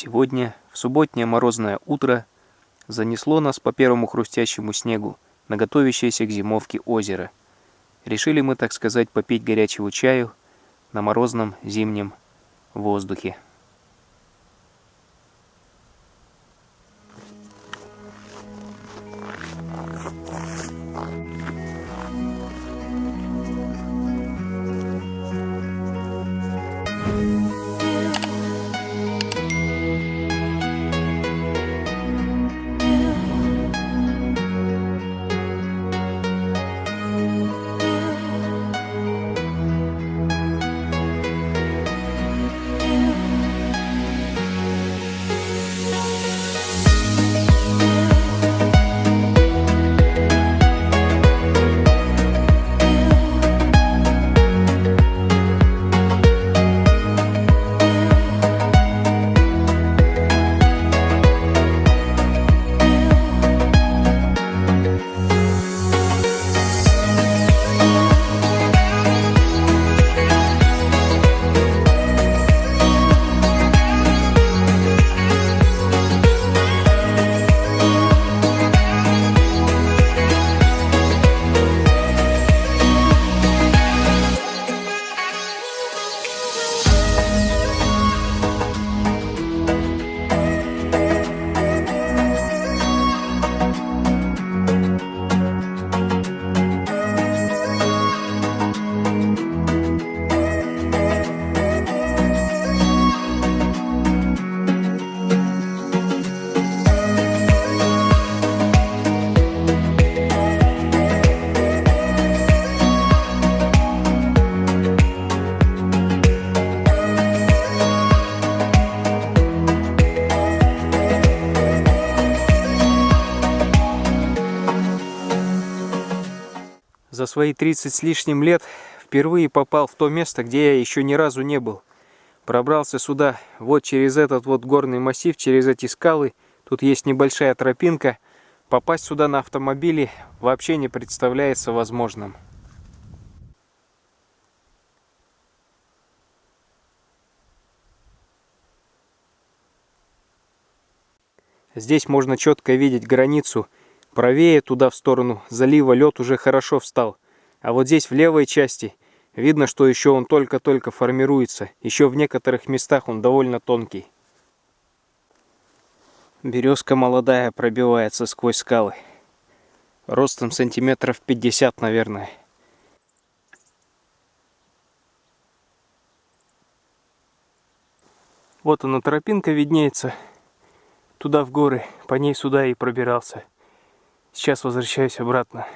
Сегодня, в субботнее морозное утро, занесло нас по первому хрустящему снегу на готовящееся к зимовке озеро. Решили мы, так сказать, попить горячего чаю на морозном зимнем воздухе. За свои 30 с лишним лет впервые попал в то место, где я еще ни разу не был. Пробрался сюда вот через этот вот горный массив, через эти скалы. Тут есть небольшая тропинка. Попасть сюда на автомобиле вообще не представляется возможным. Здесь можно четко видеть границу Правее туда в сторону залива лед уже хорошо встал. А вот здесь в левой части видно, что еще он только-только формируется. Еще в некоторых местах он довольно тонкий. Березка молодая пробивается сквозь скалы. Ростом сантиметров 50, наверное. Вот она тропинка виднеется. Туда в горы. По ней сюда и пробирался. Сейчас возвращаюсь обратно.